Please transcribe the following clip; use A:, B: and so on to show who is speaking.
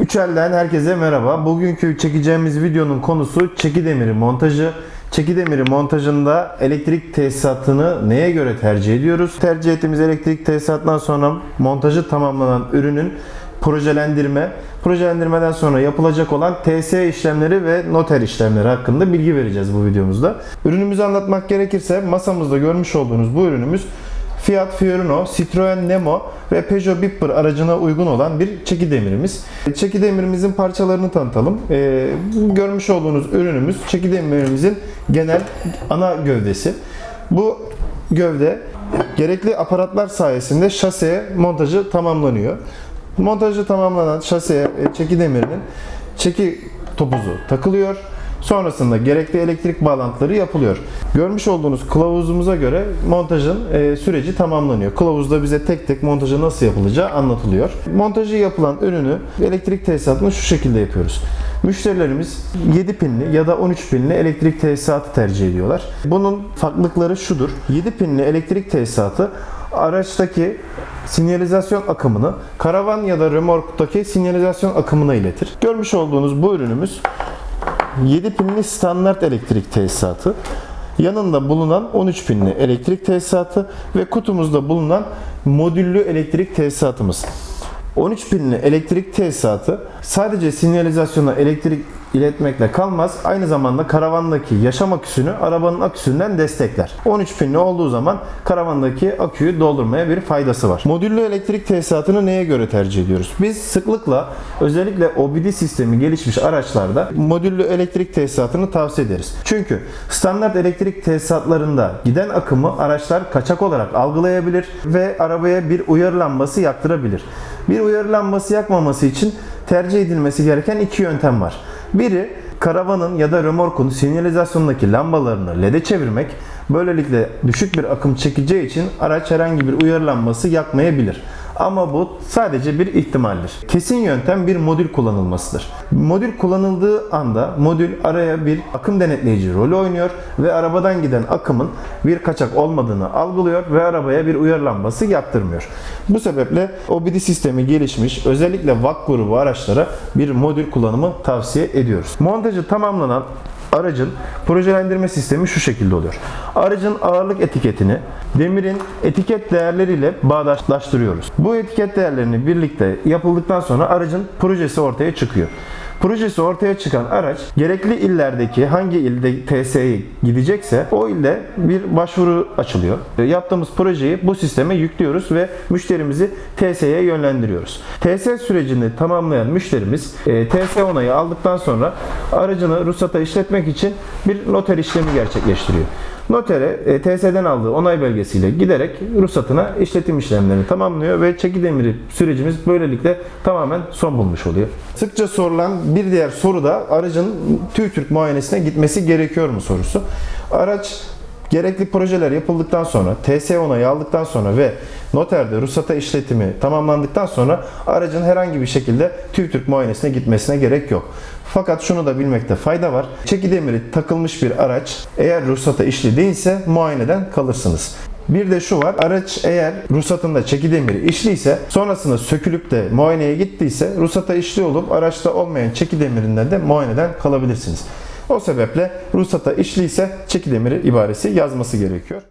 A: Üçel'den herkese merhaba. Bugünkü çekeceğimiz videonun konusu çeki demiri montajı. Çeki demiri montajında elektrik tesisatını neye göre tercih ediyoruz? Tercih ettiğimiz elektrik tesisatından sonra montajı tamamlanan ürünün projelendirme, projelendirmeden sonra yapılacak olan TS işlemleri ve noter işlemleri hakkında bilgi vereceğiz bu videomuzda. Ürünümüzü anlatmak gerekirse masamızda görmüş olduğunuz bu ürünümüz Fiat Fiorino, Citroen Nemo ve Peugeot Bipper aracına uygun olan bir çeki demirimiz. Çeki demirimizin parçalarını tanıtalım. Ee, görmüş olduğunuz ürünümüz çeki demirimizin genel ana gövdesi. Bu gövde gerekli aparatlar sayesinde şaseye montajı tamamlanıyor. Montajı tamamlanan şaseye çeki demirinin çeki topuzu takılıyor. Sonrasında gerekli elektrik bağlantıları yapılıyor. Görmüş olduğunuz kılavuzumuza göre montajın e, süreci tamamlanıyor. Kılavuzda bize tek tek montajı nasıl yapılacağı anlatılıyor. Montajı yapılan ürünü elektrik tesisatını şu şekilde yapıyoruz. Müşterilerimiz 7 pinli ya da 13 pinli elektrik tesisatı tercih ediyorlar. Bunun farklılıkları şudur. 7 pinli elektrik tesisatı araçtaki sinyalizasyon akımını karavan ya da remorktaki sinyalizasyon akımına iletir. Görmüş olduğunuz bu ürünümüz 7 pinli standart elektrik tesisatı, yanında bulunan 13 pinli elektrik tesisatı ve kutumuzda bulunan modüllü elektrik tesisatımız. 13 pinli elektrik tesisatı sadece sinyalizasyona elektrik iletmekle kalmaz. Aynı zamanda karavandaki yaşam aküsünü arabanın aküsünden destekler. 13 pinli olduğu zaman karavandaki aküyü doldurmaya bir faydası var. Modüllü elektrik tesisatını neye göre tercih ediyoruz? Biz sıklıkla özellikle OBD sistemi gelişmiş araçlarda modüllü elektrik tesisatını tavsiye ederiz. Çünkü standart elektrik tesisatlarında giden akımı araçlar kaçak olarak algılayabilir ve arabaya bir uyarı lambası yaktırabilir. Bir uyarı lambası yakmaması için tercih edilmesi gereken iki yöntem var. Biri karavanın ya da römorkun sinyalizasyonundaki lambalarını LED'e çevirmek. Böylelikle düşük bir akım çekeceği için araç herhangi bir uyarı lambası yakmayabilir. Ama bu sadece bir ihtimaldir. Kesin yöntem bir modül kullanılmasıdır. Modül kullanıldığı anda modül araya bir akım denetleyici rolü oynuyor ve arabadan giden akımın bir kaçak olmadığını algılıyor ve arabaya bir uyarı lambası yaktırmıyor. Bu sebeple OBD sistemi gelişmiş özellikle VAK grubu araçlara bir modül kullanımı tavsiye ediyoruz. Montajı tamamlanan Aracın projelendirme sistemi şu şekilde oluyor. Aracın ağırlık etiketini demirin etiket değerleriyle bağdaşlaştırıyoruz. Bu etiket değerlerini birlikte yapıldıktan sonra aracın projesi ortaya çıkıyor. Projesi ortaya çıkan araç gerekli illerdeki hangi ilde TSE'ye gidecekse o ilde bir başvuru açılıyor. Yaptığımız projeyi bu sisteme yüklüyoruz ve müşterimizi TSE'ye yönlendiriyoruz. TS sürecini tamamlayan müşterimiz e, TS onayı aldıktan sonra aracını ruhsata işletmek için bir noter işlemi gerçekleştiriyor. Notere e, TS'den aldığı onay belgesiyle giderek ruhsatına işletim işlemlerini tamamlıyor ve çeki demiri sürecimiz böylelikle tamamen son bulmuş oluyor. Sıkça sorulan bir diğer soru da aracın TÜİTÜRK muayenesine gitmesi gerekiyor mu sorusu. Araç Gerekli projeler yapıldıktan sonra, TS onayı aldıktan sonra ve noterde ruhsata işletimi tamamlandıktan sonra aracın herhangi bir şekilde TÜİTÜRK muayenesine gitmesine gerek yok. Fakat şunu da bilmekte fayda var. Çeki demiri takılmış bir araç eğer ruhsata işli değilse muayeneden kalırsınız. Bir de şu var, araç eğer ruhsatında çeki demiri işliyse sonrasında sökülüp de muayeneye gittiyse ruhsata işli olup araçta olmayan çeki demirinden de muayeneden kalabilirsiniz. O sebeple ruhsata işliyse çeki demiri ibaresi yazması gerekiyor.